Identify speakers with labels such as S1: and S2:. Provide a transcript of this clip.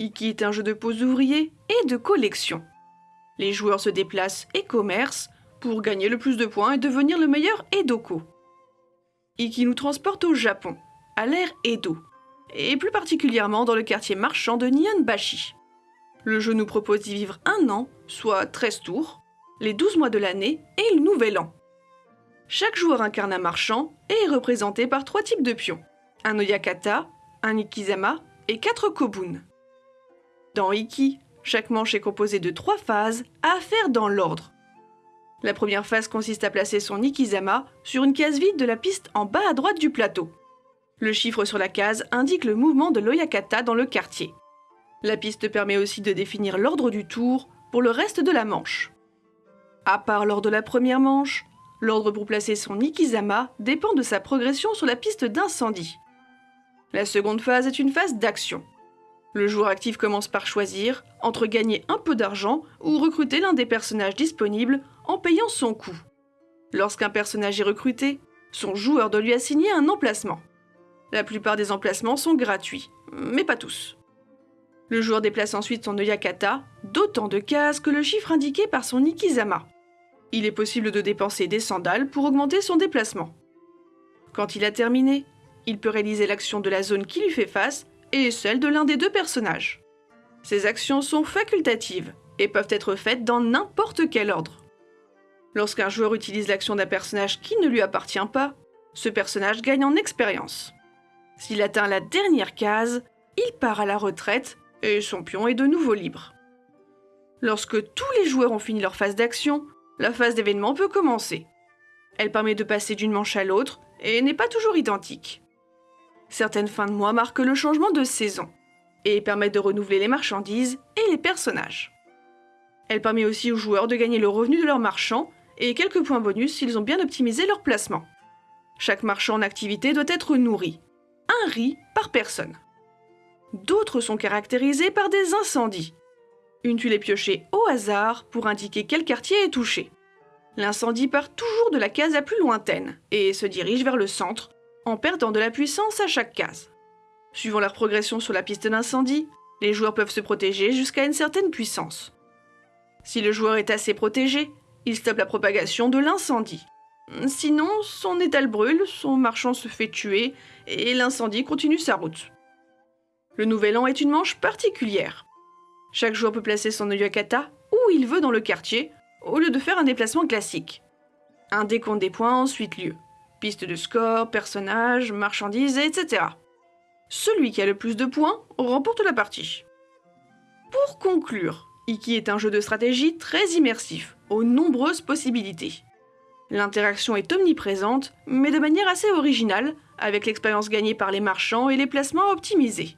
S1: Iki est un jeu de pose ouvrier et de collection. Les joueurs se déplacent et commercent pour gagner le plus de points et devenir le meilleur Edoko. Iki nous transporte au Japon, à l'ère Edo, et plus particulièrement dans le quartier marchand de Nihonbashi. Le jeu nous propose d'y vivre un an, soit 13 tours, les 12 mois de l'année et le nouvel an. Chaque joueur incarne un marchand et est représenté par trois types de pions. Un Oyakata, un Ikizama et quatre Kobun. Dans Iki, chaque manche est composée de trois phases à faire dans l'ordre. La première phase consiste à placer son Ikizama sur une case vide de la piste en bas à droite du plateau. Le chiffre sur la case indique le mouvement de l'Oyakata dans le quartier. La piste permet aussi de définir l'ordre du tour pour le reste de la manche. À part lors de la première manche, l'ordre pour placer son Ikizama dépend de sa progression sur la piste d'incendie. La seconde phase est une phase d'action. Le joueur actif commence par choisir entre gagner un peu d'argent ou recruter l'un des personnages disponibles en payant son coût. Lorsqu'un personnage est recruté, son joueur doit lui assigner un emplacement. La plupart des emplacements sont gratuits, mais pas tous. Le joueur déplace ensuite son Oyakata d'autant de cases que le chiffre indiqué par son Ikizama. Il est possible de dépenser des sandales pour augmenter son déplacement. Quand il a terminé, il peut réaliser l'action de la zone qui lui fait face et celle de l'un des deux personnages. Ces actions sont facultatives et peuvent être faites dans n'importe quel ordre. Lorsqu'un joueur utilise l'action d'un personnage qui ne lui appartient pas, ce personnage gagne en expérience. S'il atteint la dernière case, il part à la retraite et son pion est de nouveau libre. Lorsque tous les joueurs ont fini leur phase d'action, la phase d'événement peut commencer. Elle permet de passer d'une manche à l'autre et n'est pas toujours identique. Certaines fins de mois marquent le changement de saison et permettent de renouveler les marchandises et les personnages. Elle permet aussi aux joueurs de gagner le revenu de leurs marchands et quelques points bonus s'ils ont bien optimisé leur placement. Chaque marchand en activité doit être nourri. Un riz par personne. D'autres sont caractérisés par des incendies. Une tuile est piochée au hasard pour indiquer quel quartier est touché. L'incendie part toujours de la case la plus lointaine et se dirige vers le centre en perdant de la puissance à chaque case. Suivant leur progression sur la piste d'incendie, les joueurs peuvent se protéger jusqu'à une certaine puissance. Si le joueur est assez protégé, il stoppe la propagation de l'incendie. Sinon, son étal brûle, son marchand se fait tuer et l'incendie continue sa route. Le Nouvel An est une manche particulière. Chaque joueur peut placer son Oyakata où il veut dans le quartier, au lieu de faire un déplacement classique. Un décompte des points a ensuite lieu. Piste de score, personnages, marchandises, etc. Celui qui a le plus de points remporte la partie. Pour conclure, Iki est un jeu de stratégie très immersif, aux nombreuses possibilités. L'interaction est omniprésente, mais de manière assez originale, avec l'expérience gagnée par les marchands et les placements optimisés.